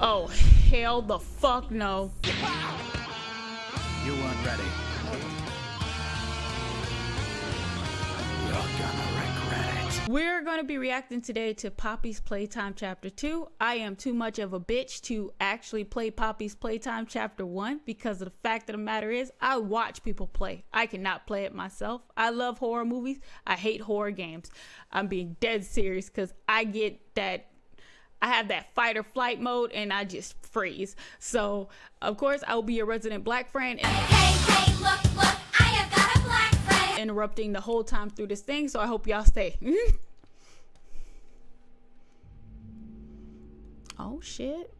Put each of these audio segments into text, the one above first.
Oh, hell the fuck no. You weren't ready. You're gonna regret it. We're going to be reacting today to Poppy's Playtime Chapter 2. I am too much of a bitch to actually play Poppy's Playtime Chapter 1 because of the fact of the matter is I watch people play. I cannot play it myself. I love horror movies. I hate horror games. I'm being dead serious because I get that I have that fight or flight mode and I just freeze. So, of course, I will be your resident black friend. And Hey, hey, look, look, I have got a black friend. interrupting the whole time through this thing, so I hope y'all stay. oh shit.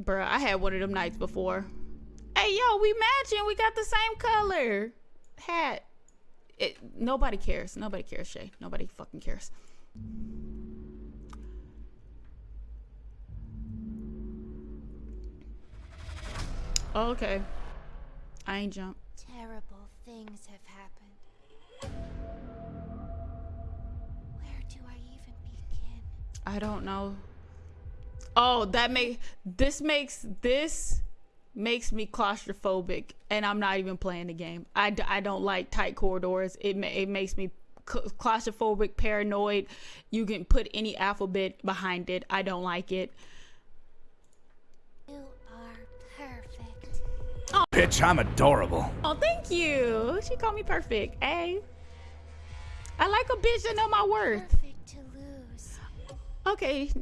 Bruh, I had one of them nights before. Hey yo, we matching. We got the same color. Hat. It, nobody cares. Nobody cares, Shay. Nobody fucking cares. Oh, okay. I ain't jump. Terrible things have happened. Where do I even begin? I don't know. Oh, that make this makes this makes me claustrophobic, and I'm not even playing the game. I, d- I don't like tight corridors. It ma- it makes me claustrophobic, paranoid. You can put any alphabet behind it. I don't like it. Bitch, I'm adorable. Oh, thank you. She called me perfect. Hey, I like a bitch that know my worth. Perfect to lose. Okay,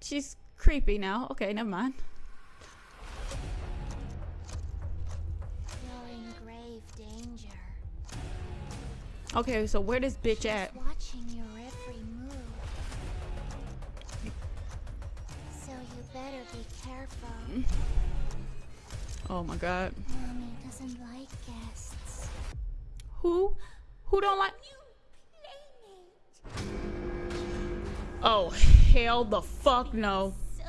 she's creepy now. Okay, never mind. You're in grave danger. Okay, so where this bitch at? Watching your every move. So you better be careful. Mm. Oh my god. Mommy doesn't like guests. Who? Who don't like? Oh, hell the fuck no. So.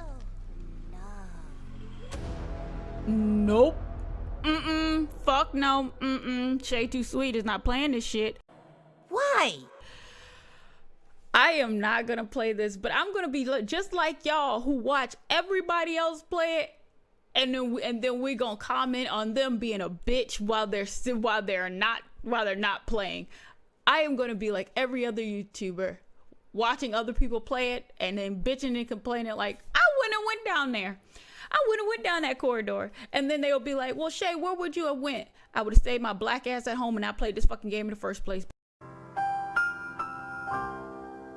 Nope. Mm-mm. Fuck no. Mm-mm. Shay Too Sweet is not playing this shit. Why? I am not gonna play this, but I'm gonna be just like y'all who watch everybody else play it, and then and then we gonna comment on them being a bitch while they're still while they're not while they're not playing. I am gonna be like every other YouTuber, watching other people play it and then bitching and complaining like I wouldn't have went down there. I wouldn't have went down that corridor, and then they'll be like, "Well, Shay, where would you have went? I would have stayed my black ass at home and I played this fucking game in the first place."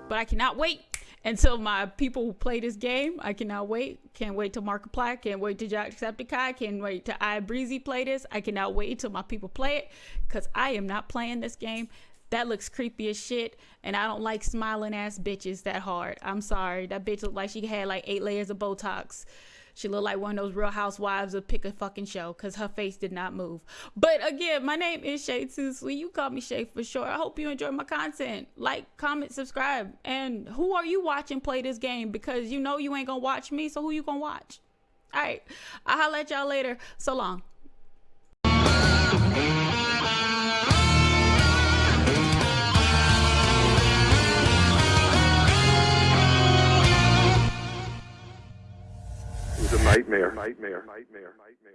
but I cannot wait until my people who play this game. I cannot wait. Can't wait till Markiplier. Can't wait till Jacksepticeye. Can't wait till I Breezy play this. I cannot wait until my people play it because I am not playing this game. That looks creepy as shit, and I don't like smiling ass bitches that hard. I'm sorry. That bitch looked like she had like eight layers of Botox. She looked like one of those real housewives of pick a fucking show because her face did not move. But again, my name is Shay Too Sweet. You call me Shay for sure. I hope you enjoy my content. Like, comment, subscribe. And who are you watching play this game? Because you know you ain't gonna watch me, so who you gonna watch? All right. I'll holla at y'all later. So long. Nightmare. Nightmare. Nightmare.